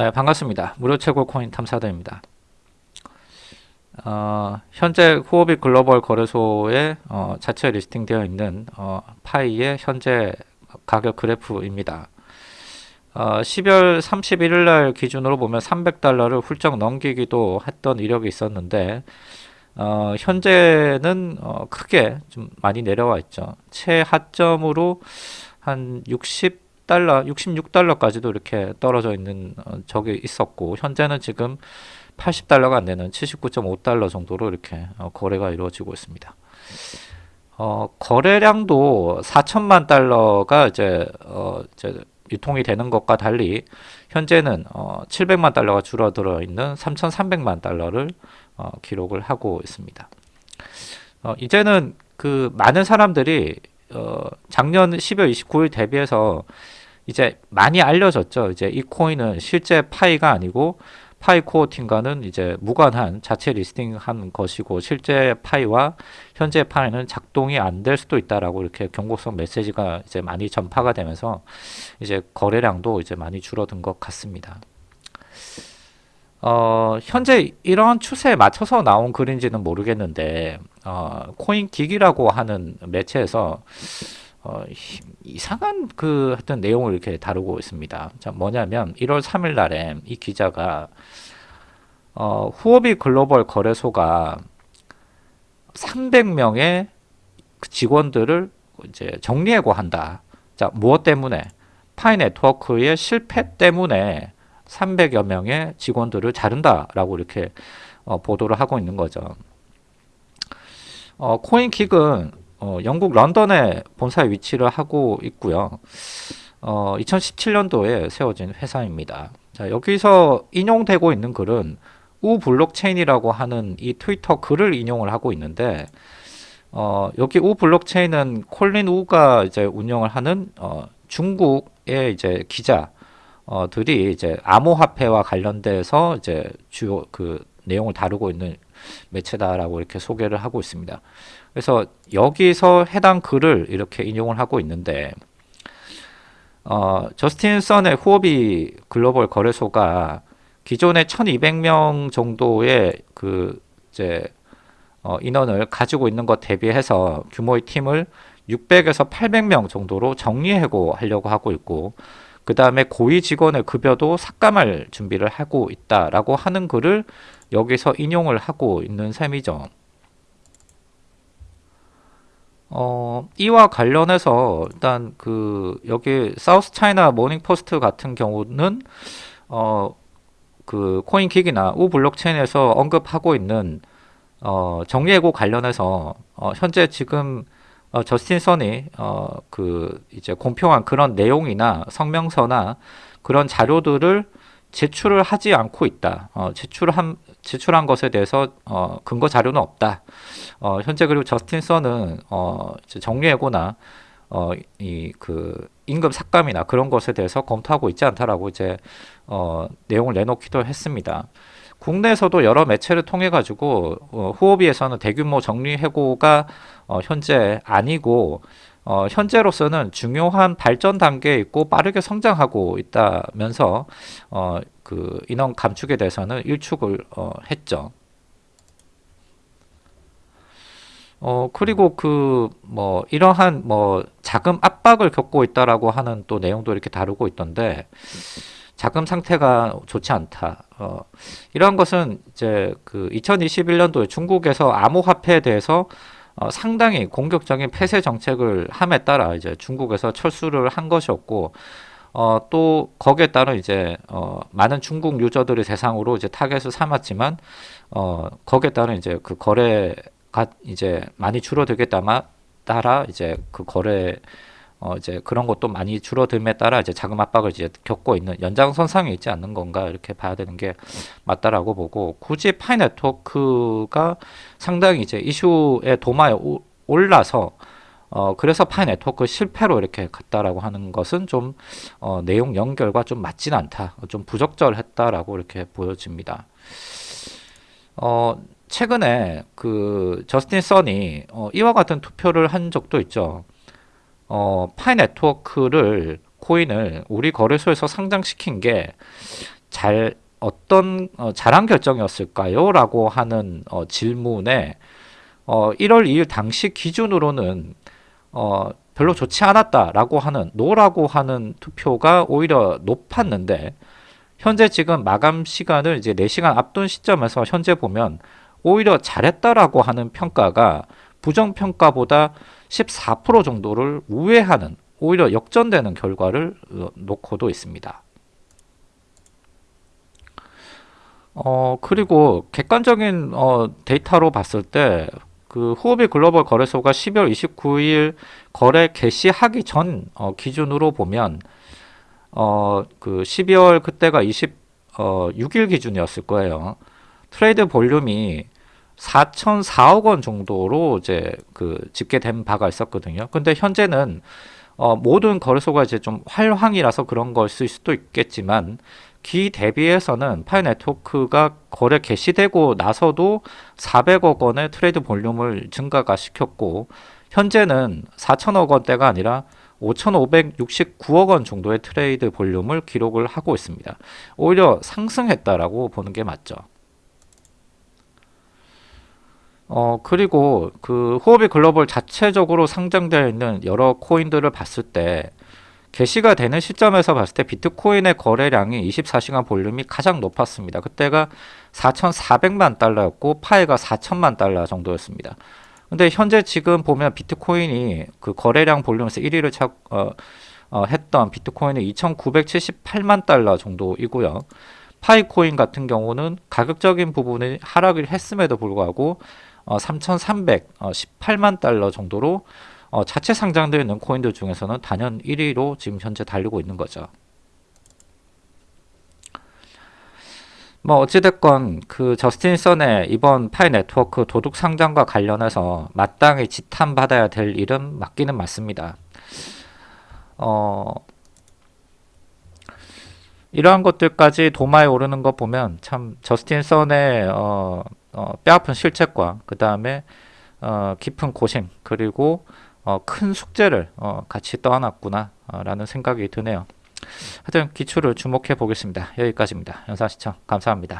네, 반갑습니다. 무료 채굴 코인 탐사대입니다. 어, 현재 후오비 글로벌 거래소에 어, 자체 리스팅되어 있는 어, 파이의 현재 가격 그래프입니다. 어, 12월 31일 날 기준으로 보면 300달러를 훌쩍 넘기기도 했던 이력이 있었는데 어, 현재는 어, 크게 좀 많이 내려와 있죠. 최하점으로 한 60 달러, 66달러까지도 이렇게 떨어져 있는 어, 적이 있었고 현재는 지금 80달러가 안 되는 79.5달러 정도로 이렇게 어, 거래가 이루어지고 있습니다. 어, 거래량도 4천만 달러가 이제, 어, 이제 유통이 되는 것과 달리 현재는 어, 700만 달러가 줄어들어 있는 3,300만 달러를 어, 기록을 하고 있습니다. 어, 이제는 그 많은 사람들이 어, 작년 12월 29일 대비해서 이제 많이 알려졌죠. 이제 이 코인은 실제 파이가 아니고 파이 코어팅과는 이제 무관한 자체 리스팅한 것이고 실제 파이와 현재 파이는 작동이 안 될 수도 있다라고 이렇게 경고성 메시지가 이제 많이 전파가 되면서 이제 거래량도 이제 많이 줄어든 것 같습니다. 어, 현재 이러한 추세에 맞춰서 나온 글인지는 모르겠는데 어, 코인 기기라고 하는 매체에서 어, 이상한 그 어떤 내용을 이렇게 다루고 있습니다. 자, 뭐냐면 1월 3일 날에 이 기자가 어, 후오비 글로벌 거래소가 300명의 직원들을 이제 정리해고한다. 자, 무엇 때문에? 파이 네트워크의 실패 때문에 300여 명의 직원들을 자른다라고 이렇게 어, 보도를 하고 있는 거죠. 어, 코인긱은 어, 영국 런던에 본사에 위치를 하고 있고요. 어, 2017년도에 세워진 회사입니다. 자, 여기서 인용되고 있는 글은 우 블록체인이라고 하는 이 트위터 글을 인용을 하고 있는데 어, 여기 우 블록체인은 콜린 우가 이제 운영을 하는 어, 중국의 이제 기자들이 이제 암호화폐와 관련돼서 이제 주요 그 내용을 다루고 있는 매체다라고 이렇게 소개를 하고 있습니다. 그래서 여기서 해당 글을 이렇게 인용을 하고 있는데 어, 저스틴 선의 후오비 글로벌 거래소가 기존의 1200명 정도의 그 이제 어, 인원을 가지고 있는 것 대비해서 규모의 팀을 600에서 800명 정도로 정리해고 하려고 하고 있고 그 다음에 고위 직원의 급여도 삭감할 준비를 하고 있다라고 하는 글을 여기서 인용을 하고 있는 셈이죠. 어, 이와 관련해서 일단 그 여기 사우스 차이나 모닝 포스트 같은 경우는 어, 그 코인긱이나 우 블록체인에서 언급하고 있는 어, 정리해고 관련해서 어, 현재 지금 어, 저스틴 선이 어, 그 이제 공표한 그런 내용이나 성명서나 그런 자료들을 제출을 하지 않고 있다. 어, 제출한 제출한 것에 대해서 어, 근거 자료는 없다. 어, 현재 그리고 저스틴 선은 어, 정리해고나 어, 이 그 임금 삭감이나 그런 것에 대해서 검토하고 있지 않다라고 이제 어, 내용을 내놓기도 했습니다. 국내에서도 여러 매체를 통해 가지고 어, 후오비에서는 대규모 정리 해고가 어, 현재 아니고 어, 현재로서는 중요한 발전 단계에 있고 빠르게 성장하고 있다면서 어, 그 인원 감축에 대해서는 일축을 어, 했죠. 어 그리고 그 뭐 이러한 뭐 자금 압박을 겪고 있다라고 하는 또 내용도 이렇게 다루고 있던데 자금 상태가 좋지 않다. 어 이러한 것은 이제 그 2021년도에 중국에서 암호화폐에 대해서 어, 상당히 공격적인 폐쇄 정책을 함에 따라 이제 중국에서 철수를 한 것이었고 어, 또 거기에 따른 이제 어, 많은 중국 유저들을 대상으로 이제 타겟을 삼았지만 어, 거기에 따른 이제 그 거래 가 이제 많이 줄어들겠다마 따라 이제 그 거래 어 이제 그런 것도 많이 줄어듦에 따라 이제 자금 압박을 이제 겪고 있는 연장선상에 있지 않는 건가 이렇게 봐야 되는 게 맞다라고 보고 굳이 파이 네트워크가 상당히 이제 이슈의 도마에 오, 올라서 어 그래서 파이 네트워크 실패로 이렇게 갔다라고 하는 것은 좀 어, 내용 연결과 좀 맞진 않다 좀 부적절했다라고 이렇게 보여집니다. 어 최근에 그 저스틴 선이 어, 이와 같은 투표를 한 적도 있죠. 어, 파이 네트워크를 코인을 우리 거래소에서 상장시킨 게 잘 어떤 어, 잘한 결정이었을까요? 라고 하는 어, 질문에 어, 1월 2일 당시 기준으로는 어, 별로 좋지 않았다라고 하는 노라고 하는 투표가 오히려 높았는데 현재 지금 마감 시간을 이제 4시간 앞둔 시점에서 현재 보면 오히려 잘했다라고 하는 평가가 부정 평가보다 14% 정도를 우회하는 오히려 역전되는 결과를 어, 놓고도 있습니다. 어, 그리고 객관적인 어, 데이터로 봤을 때그 후오비 글로벌 거래소가 12월 29일 거래 개시하기 전 어, 기준으로 보면 어, 그 12월 그때가 26일 어, 기준이었을 거예요. Trade volume이 4,004억 원 정도로 이제 그 집계된 바가 있었거든요. 근데 현재는 어, 모든 거래소가 이제 좀 활황이라서 그런 것일 수도 있겠지만 기 대비해서는 파이 네트워크가 거래 개시되고 나서도 400억 원의 trade volume을 증가가 시켰고 현재는 4천억 원대가 아니라 5,569억 원 정도의 trade volume을 기록을 하고 있습니다. 오히려 상승했다라고 보는 게 맞죠. 어, 그리고 그 후오비 글로벌 자체적으로 상장되어 있는 여러 코인들을 봤을 때 게시가 되는 시점에서 봤을 때 비트코인의 거래량이 24시간 볼륨이 가장 높았습니다. 그때가 4,400만 달러였고 파이가 4천만 달러 정도였습니다. 근데 현재 지금 보면 비트코인이 그 거래량 볼륨에서 1위를 차, 어, 어, 했던 비트코인은 2,978만 달러 정도이고요. 파이코인 같은 경우는 가격적인 부분이 하락을 했음에도 불구하고 어, 3,318만 달러 정도로 어, 자체 상장되어 있는 코인들 중에서는 단연 1위로 지금 현재 달리고 있는 거죠. 뭐 어찌됐건 그 저스틴 선의 이번 파이 네트워크 도둑 상장과 관련해서 마땅히 지탄받아야 될 일은 맞기는 맞습니다. 어, 이러한 것들까지 도마에 오르는 거 보면 참 저스틴 선의 어, 어, 뼈아픈 실책과 그 다음에 어, 깊은 고심 그리고 어, 큰 숙제를 어, 같이 떠안았구나 어, 라는 생각이 드네요. 하여튼 기초를 주목해 보겠습니다. 여기까지입니다. 영상 시청 감사합니다.